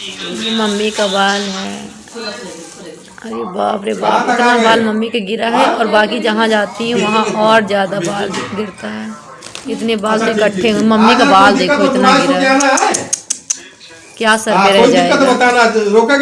ये मम्मी का बाल है। अरे बाप रे बाप इतना बाल मम्मी के गिरा है और बाकी जहाँ जाती है वहाँ और ज़्यादा बाल गिरता है। इतने बाल से इकट्ठे हुए। मम्मी का बाल देखो इतना गिरा है। क्या सर रह जाएगा। रोका